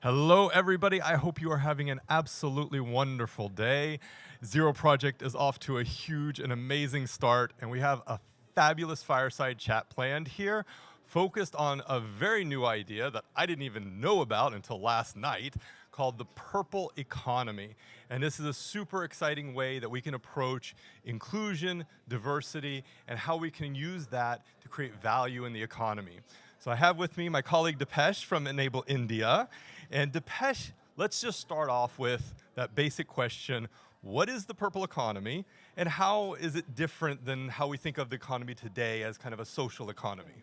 Hello, everybody. I hope you are having an absolutely wonderful day. Zero Project is off to a huge and amazing start, and we have a fabulous fireside chat planned here focused on a very new idea that I didn't even know about until last night called the purple economy. And this is a super exciting way that we can approach inclusion, diversity, and how we can use that to create value in the economy. So I have with me my colleague Dipesh from Enable India. And Dipesh, let's just start off with that basic question, what is the purple economy and how is it different than how we think of the economy today as kind of a social economy?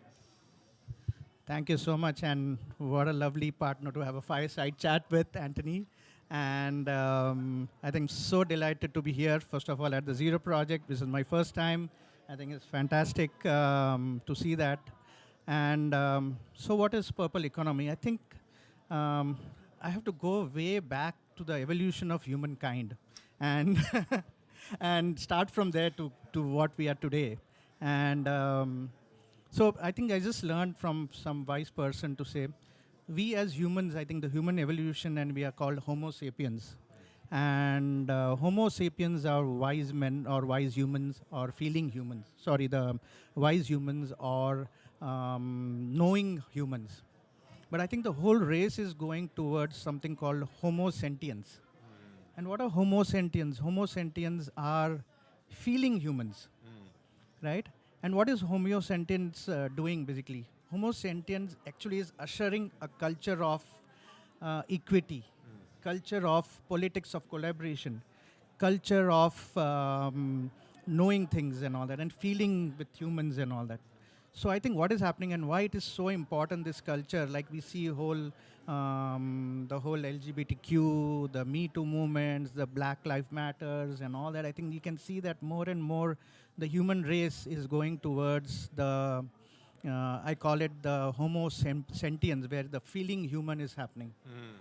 Thank you so much, and what a lovely partner to have a fireside chat with, Anthony. And um, I think so delighted to be here, first of all, at the Zero Project. This is my first time. I think it's fantastic um, to see that. And um, so what is purple economy? I think um, I have to go way back to the evolution of humankind and, and start from there to, to what we are today. And um, so I think I just learned from some wise person to say, we as humans, I think the human evolution and we are called Homo sapiens. And uh, Homo sapiens are wise men or wise humans or feeling humans. Sorry, the wise humans or um, knowing humans. But I think the whole race is going towards something called Homo sentience. Mm. And what are Homo sentience? Homo sentience are feeling humans, mm. right? And what is Homo sentience uh, doing basically? Homo sentience actually is ushering a culture of uh, equity, mm. culture of politics of collaboration, culture of um, knowing things and all that, and feeling with humans and all that. So I think what is happening and why it is so important, this culture, like we see whole, um, the whole LGBTQ, the Me Too movements, the Black Lives Matters and all that, I think you can see that more and more the human race is going towards the, uh, I call it the homo sentience, where the feeling human is happening. Mm.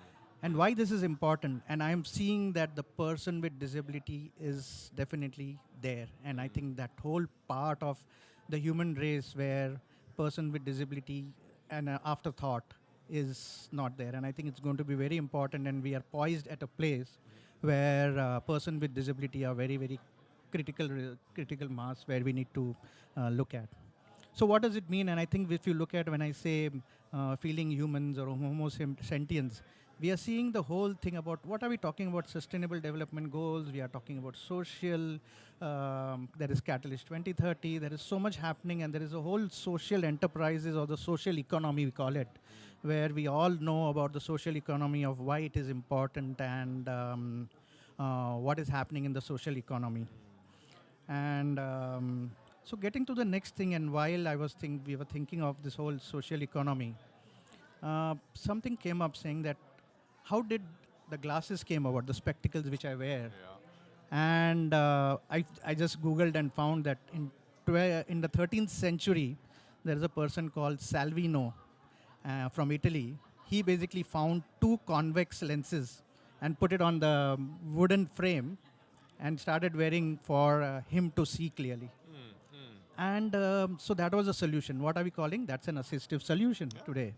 And why this is important, and I'm seeing that the person with disability is definitely there. And I think that whole part of the human race where person with disability and uh, afterthought is not there. And I think it's going to be very important and we are poised at a place where uh, person with disability are very, very critical, critical mass where we need to uh, look at. So what does it mean? And I think if you look at when I say uh, feeling humans or homo sentience, we are seeing the whole thing about what are we talking about? Sustainable development goals, we are talking about social, um, there is Catalyst 2030, there is so much happening and there is a whole social enterprises or the social economy we call it, where we all know about the social economy of why it is important and um, uh, what is happening in the social economy. And um, so getting to the next thing and while I was think we were thinking of this whole social economy, uh, something came up saying that how did the glasses came about, the spectacles which I wear. Yeah. And uh, I, I just Googled and found that in, in the 13th century, there is a person called Salvino uh, from Italy. He basically found two convex lenses and put it on the wooden frame and started wearing for uh, him to see clearly. Mm, mm. And um, so that was a solution. What are we calling? That's an assistive solution yeah. today.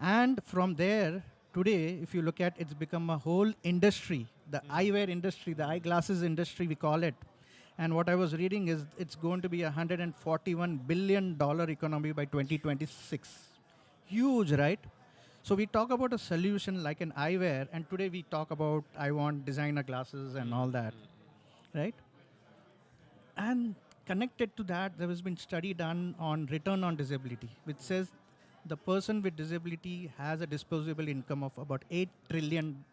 And from there, today, if you look at, it's become a whole industry, the mm. eyewear industry, the eyeglasses industry, we call it. And what I was reading is it's going to be a $141 billion economy by 2026. Huge, right? So we talk about a solution like an eyewear, and today we talk about I want designer glasses and all that, right? And connected to that, there has been study done on return on disability, which says the person with disability has a disposable income of about $8 trillion.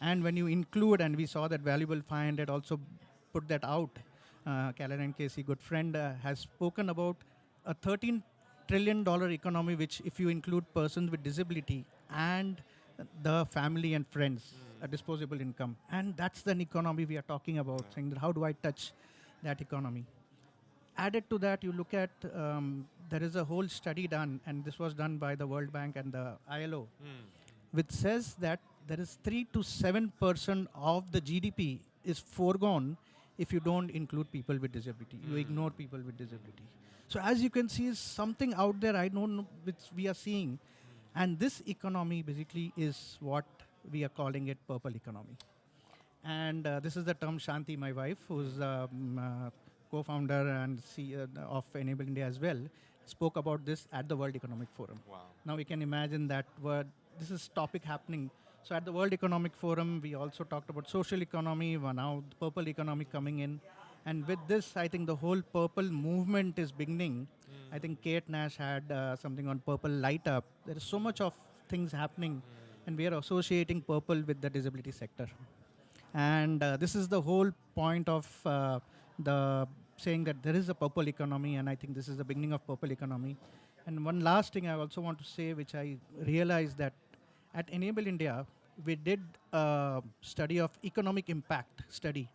And when you include, and we saw that Valuable 500 also put that out, uh, Caroline Casey, good friend, uh, has spoken about a 13 trillion dollar economy, which if you include persons with disability and the family and friends, mm. a disposable income. And that's the economy we are talking about, yeah. saying that how do I touch that economy? Added to that, you look at um, there is a whole study done, and this was done by the World Bank and the ILO, mm. which says that there is 3 to 7% of the GDP is foregone if you don't include people with disability. Mm. You hmm. ignore people with disability. So as you can see, something out there I don't know which we are seeing. And this economy basically is what we are calling it purple economy. And uh, this is the term Shanti, my wife, who's um, uh, co-founder and CEO of Enable India as well, spoke about this at the World Economic Forum. Wow. Now we can imagine that this is topic happening. So at the World Economic Forum, we also talked about social economy, now the purple economy coming in. And with this, I think the whole purple movement is beginning. I think Kate Nash had uh, something on purple light up. There is so much of things happening, and we are associating purple with the disability sector. And uh, this is the whole point of uh, the saying that there is a purple economy, and I think this is the beginning of purple economy. And one last thing I also want to say, which I realized that at Enable India, we did a study of economic impact study.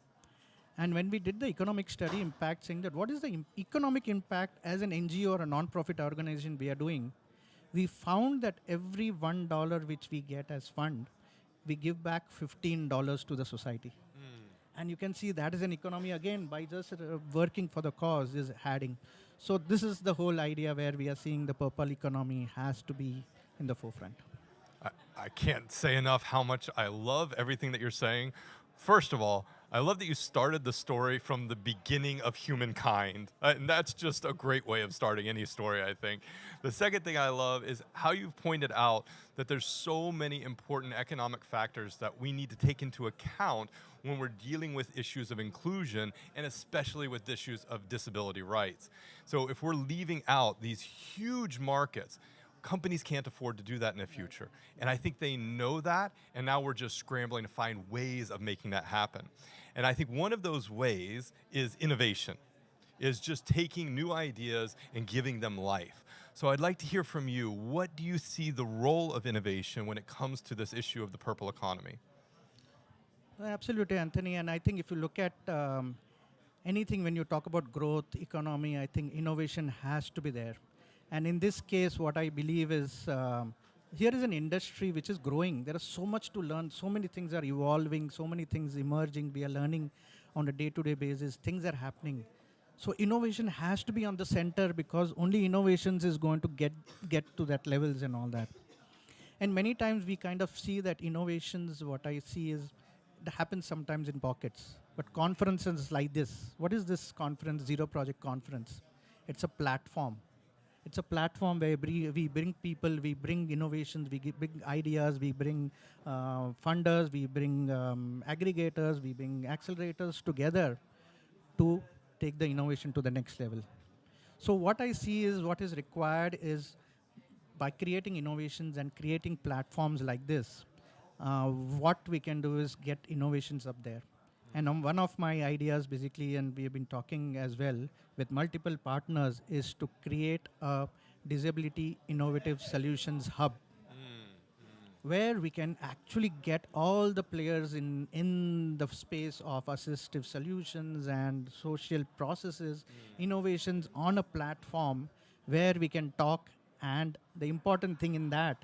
And when we did the economic study impact, saying that what is the economic impact as an NGO or a non-profit organization we are doing, we found that every one dollar which we get as fund, we give back fifteen dollars to the society. And you can see that is an economy again by just uh, working for the cause is adding. So this is the whole idea where we are seeing the purple economy has to be in the forefront. I, I can't say enough how much I love everything that you're saying. First of all, I love that you started the story from the beginning of humankind. Uh, and that's just a great way of starting any story, I think. The second thing I love is how you've pointed out that there's so many important economic factors that we need to take into account when we're dealing with issues of inclusion and especially with issues of disability rights. So if we're leaving out these huge markets, companies can't afford to do that in the future. And I think they know that, and now we're just scrambling to find ways of making that happen. And I think one of those ways is innovation, is just taking new ideas and giving them life. So I'd like to hear from you, what do you see the role of innovation when it comes to this issue of the purple economy? Absolutely, Anthony. And I think if you look at um, anything when you talk about growth, economy, I think innovation has to be there. And in this case, what I believe is um, here is an industry which is growing. There is so much to learn. So many things are evolving. So many things emerging. We are learning on a day-to-day basis. Things are happening. So innovation has to be on the center because only innovations is going to get get to that levels and all that. And many times we kind of see that innovations, what I see is, it happens sometimes in pockets. But conferences like this, what is this conference, Zero Project Conference? It's a platform. It's a platform where we, bring people, we bring innovations, we bring ideas, we bring uh, funders, we bring um, aggregators, we bring accelerators together to take the innovation to the next level. So what I see is what is required is by creating innovations and creating platforms like this, uh, what we can do is get innovations up there. And um, one of my ideas, basically, and we have been talking as well with multiple partners, is to create a disability innovative solutions hub. Mm, mm. Where we can actually get all the players in, in the space of assistive solutions and social processes, mm. innovations on a platform where we can talk. And the important thing in that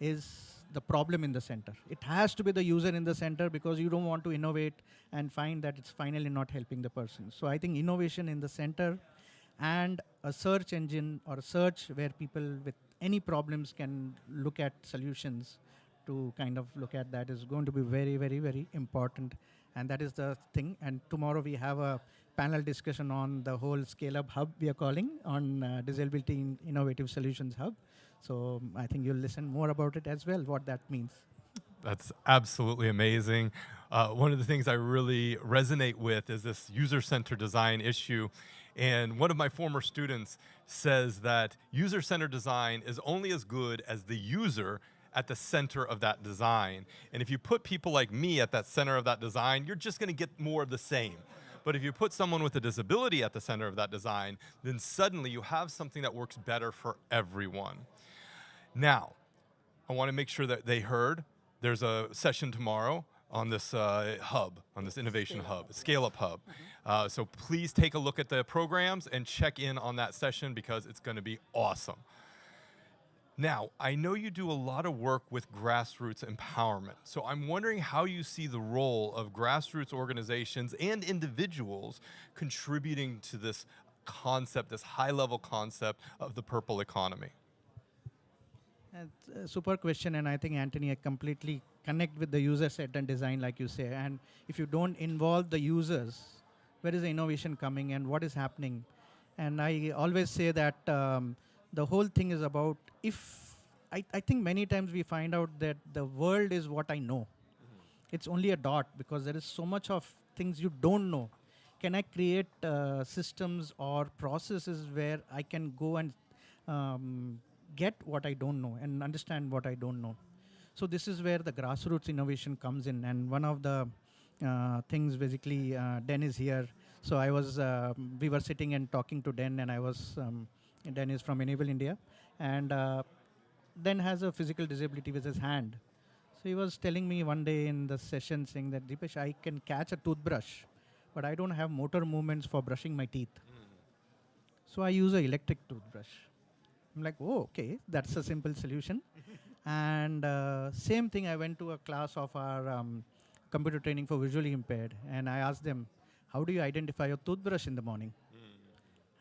is the problem in the center. It has to be the user in the center because you don't want to innovate and find that it's finally not helping the person. So I think innovation in the center and a search engine or a search where people with any problems can look at solutions to kind of look at that is going to be very, very, very important. And that is the thing. And tomorrow we have a panel discussion on the whole Scale Up Hub we are calling on uh, Disability in Innovative Solutions Hub. So um, I think you'll listen more about it as well, what that means. That's absolutely amazing. Uh, one of the things I really resonate with is this user centered design issue. And one of my former students says that user centered design is only as good as the user at the center of that design. And if you put people like me at that center of that design, you're just going to get more of the same. But if you put someone with a disability at the center of that design, then suddenly you have something that works better for everyone. Now, I want to make sure that they heard there's a session tomorrow on this uh, hub, on this innovation hub, scale up hub. Uh, so please take a look at the programs and check in on that session because it's going to be awesome. Now, I know you do a lot of work with grassroots empowerment. So I'm wondering how you see the role of grassroots organizations and individuals contributing to this concept, this high level concept of the purple economy. A super question, and I think Anthony, I completely connect with the user set and design, like you say. And if you don't involve the users, where is the innovation coming and what is happening? And I always say that um, the whole thing is about if I, I think many times we find out that the world is what I know. It's only a dot because there is so much of things you don't know. Can I create uh, systems or processes where I can go and um, get what I don't know and understand what I don't know? So this is where the grassroots innovation comes in. And one of the uh, things basically, uh, Den is here. So I was, uh, we were sitting and talking to Den, and I was, um, Den is from Enable India, and uh, Den has a physical disability with his hand. So he was telling me one day in the session saying that Dipesh, I can catch a toothbrush, but I don't have motor movements for brushing my teeth. So I use an electric toothbrush. I'm like, oh, okay, that's a simple solution. and uh, same thing, I went to a class of our um, computer training for visually impaired, and I asked them, how do you identify your toothbrush in the morning?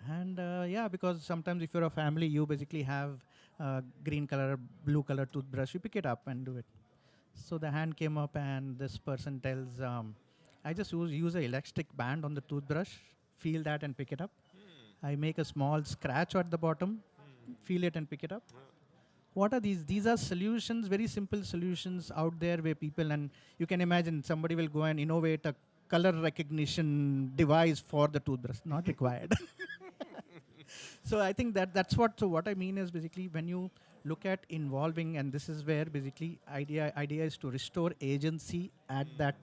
And uh, yeah, because sometimes if you're a family, you basically have uh, green color, blue color toothbrush, you pick it up and do it. So the hand came up, and this person tells, um, I just use, use a elastic band on the toothbrush, feel that and pick it up. I make a small scratch at the bottom, feel it and pick it up. What are these? These are solutions, very simple solutions out there where people, and you can imagine somebody will go and innovate a color recognition device for the toothbrush. Not required. so I think that that's what. So what I mean is basically when you look at involving, and this is where basically idea idea is to restore agency at that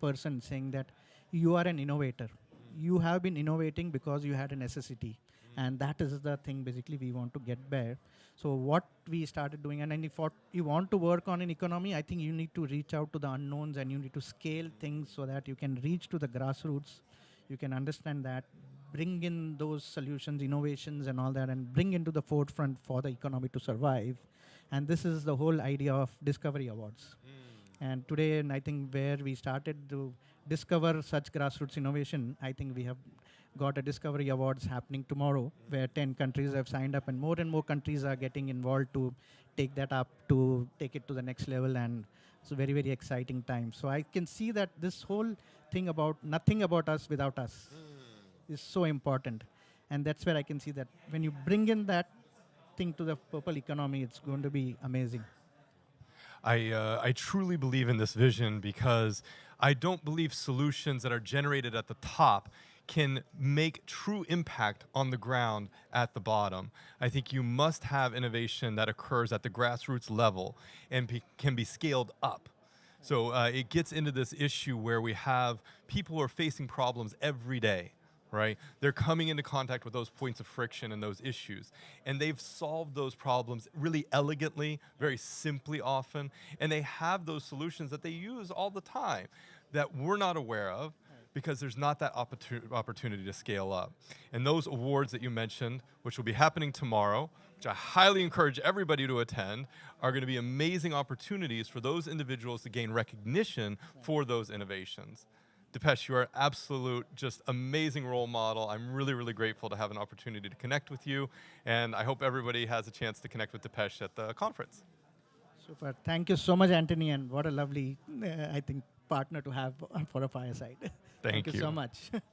person, saying that you are an innovator. Hmm. You have been innovating because you had a necessity, Mm-hmm. and that is the thing basically we want to get there. So what we started doing, and if you want to work on in economy, I think you need to reach out to the unknowns and you need to scale things so that you can reach to the grassroots. You can understand that, bring in those solutions, innovations, and all that, and bring into the forefront for the economy to survive. And this is the whole idea of Discovery Awards. Mm. And today, and I think where we started to discover such grassroots innovation, I think we have got a Discovery Awards happening tomorrow, where 10 countries have signed up, and more and more countries are getting involved to take that up, to take it to the next level, and it's a very, very exciting time. So I can see that this whole thing about nothing about us without us is so important. And that's where I can see that when you bring in that thing to the purple economy, it's going to be amazing. I, uh, I truly believe in this vision because I don't believe solutions that are generated at the top can make true impact on the ground at the bottom. I think you must have innovation that occurs at the grassroots level and be, can be scaled up. So uh, it gets into this issue where we have people who are facing problems every day right? They're coming into contact with those points of friction and those issues. And they've solved those problems really elegantly, very simply often, and they have those solutions that they use all the time that we're not aware of because there's not that opportunity to scale up. And those awards that you mentioned, which will be happening tomorrow, which I highly encourage everybody to attend, are going to be amazing opportunities for those individuals to gain recognition for those innovations. Dipesh, you are absolute, just amazing role model. I'm really, really grateful to have an opportunity to connect with you, and I hope everybody has a chance to connect with Dipesh at the conference. Super. Thank you so much, Anthony, and what a lovely, uh, I think, partner to have for a fireside. Thank you you. so much.